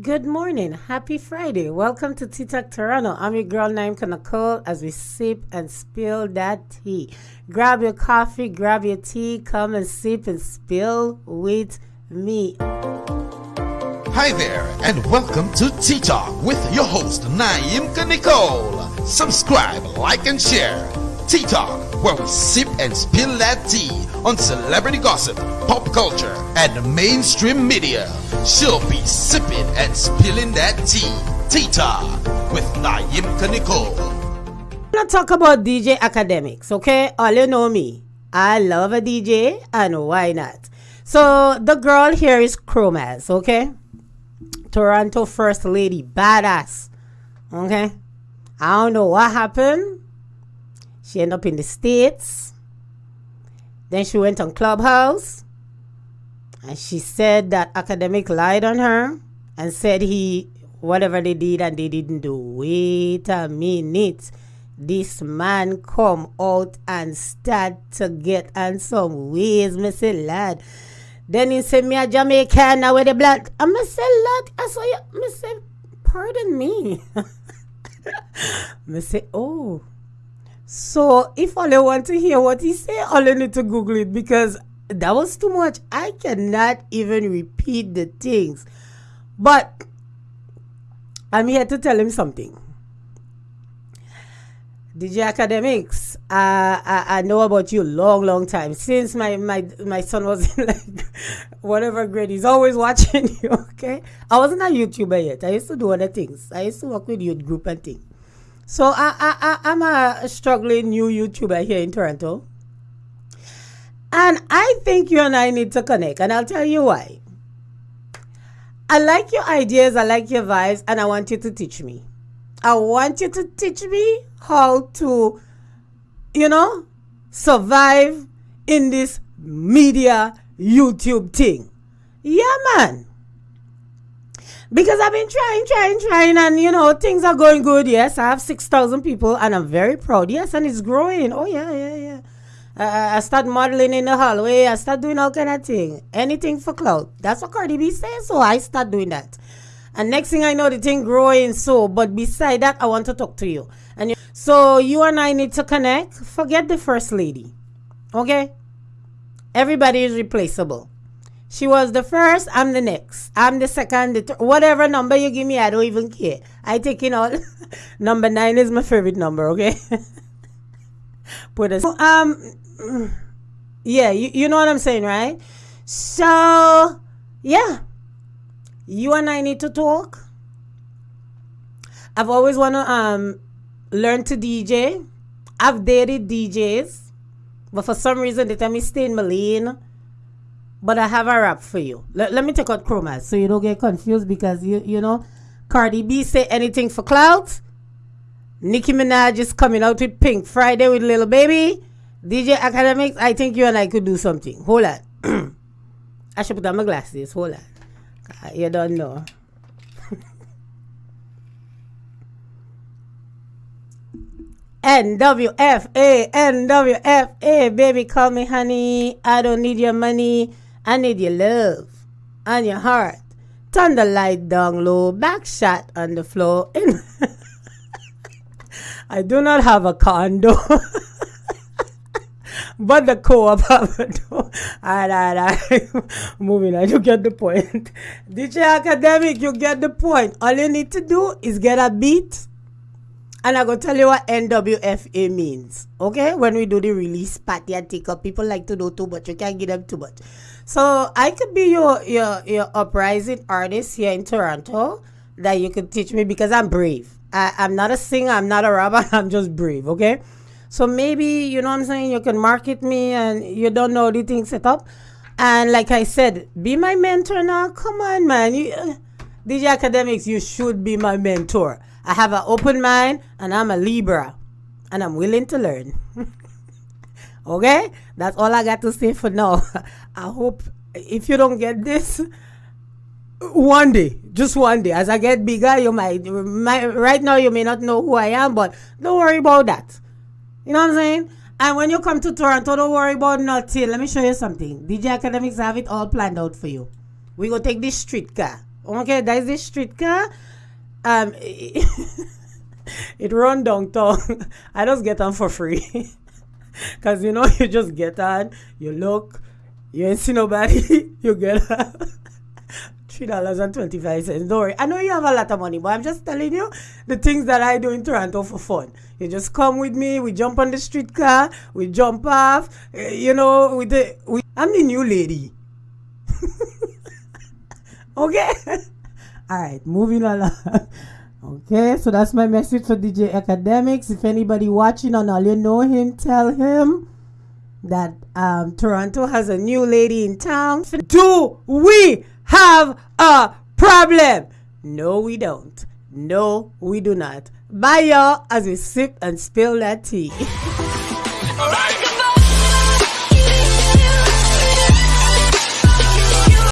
Good morning. Happy Friday. Welcome to Tea Talk Toronto. I'm your girl named Nicole as we sip and spill that tea. Grab your coffee, grab your tea, come and sip and spill with me. Hi there, and welcome to Tea Talk with your host, Naimka Nicole. Subscribe, like, and share. Tea Talk, where we sip and spill that tea on celebrity gossip, pop culture, and mainstream media. She'll be sipping and spilling that tea. Tea Talk with Naimka Nicole. I'm talk about DJ Akademiks, okay? All you know me. I love a DJ, and why not? So the girl here is Chromaz, okay? Toronto First Lady, badass. Okay? I don't know what happened. She ended up in the States. Then she went on Clubhouse. And she said that academic lied on her and said he, whatever they did and they didn't do. Wait a minute. This man come out and start to get on some ways, Missy Lad. Then he said, me a Jamaican now with the blood. I me say, lad, I saw you. Me say, pardon me. say, oh. So if all you want to hear what he say, all you need to Google it because that was too much. I cannot even repeat the things. But I'm here to tell him something. DJ Akademiks, uh, I, I know about you long, long time. Since my, my, my son was in like whatever grade, he's always watching you, okay? I wasn't a YouTuber yet. I used to do other things. I used to work with youth group and things. So I, I, I, I'm a struggling new YouTuber here in Toronto. And I think you and I need to connect. And I'll tell you why. I like your ideas, I like your vibes, and I want you to teach me. I want you to teach me how to, you know, survive in this media YouTube thing. Yeah, man. Because I've been trying, trying, trying, and you know, things are going good. Yes, I have 6,000 people, and I'm very proud. Yes, and it's growing. Oh, yeah, yeah, yeah. Uh, I start modeling in the hallway. I start doing all kind of thing. Anything for clout. That's what Cardi B says, so I start doing that. And next thing I know, the thing growing so. But beside that, I want to talk to you. And you, so you and I need to connect. Forget the first lady, okay? Everybody is replaceable. She was the first. I'm the next. I'm the second. The th- whatever number you give me, I don't even care. I take in all. number nine is my favorite number. Okay. Put a um. Yeah, you, you know what I'm saying, right? So yeah, you and I need to talk. I've always want to um learn to DJ. I've dated DJs, but for some reason they tell me stay in my lane. But I have a rap for you. Let, let me take out Chromaz so you don't get confused because you you know Cardi B say anything for clout. Nicki Minaj is coming out with Pink Friday with Little Baby. DJ Akademiks, I think you and I could do something. Hold on. I should put on my glasses. Hold on. Uh, You don't know. NWFA, NWFA, baby, call me honey. I don't need your money. I need your love and your heart. Turn the light down low, back shot on the floor. I do not have a condo. but the co-op have a door. Alright, alright, alright. Moving on, you get the point. DJ Academic, you get the point. All you need to do is get a beat. And I'm going to tell you what NWFA means. Okay? When we do the release party and take up, people like to do too much. You can't give them too much. So I could be your, your, your uprising artist here in Toronto that you could teach me because I'm brave. I, I'm not a singer, I'm not a rapper, I'm just brave. Okay? So maybe, you know what I'm saying, you can market me and you don't know the thing set up. And like I said, be my mentor now. Come on, man. You, uh, DJ Akademiks, you should be my mentor. I have an open mind and I'm a Libra and I'm willing to learn. okay? That's all I got to say for now. I hope if you don't get this, one day, just one day, as I get bigger, you might, right now you may not know who I am, but don't worry about that. You know what I'm saying? And when you come to Toronto, don't worry about nothing. Let me show you something. DJ Akademiks have it all planned out for you. We go take this street car. Okay, that is the streetcar. Um, it run downtown. I just get them for free. Cause you know you just get on, you look, you ain't see nobody, you get on. Three dollars and twenty five cents. Don't worry. I know you have a lot of money, but I'm just telling you the things that I do in Toronto for fun. You just come with me. We jump on the streetcar. We jump off. uh, You know, with the we, I'm the new lady. okay. All right, moving along. Okay, so that's my message for DJ Akademiks. If anybody watching on all you know him, tell him that um, Toronto has a new lady in town. Do we have a problem? No, we don't. No, we do not. Bye, y'all, as we sip and spill that tea.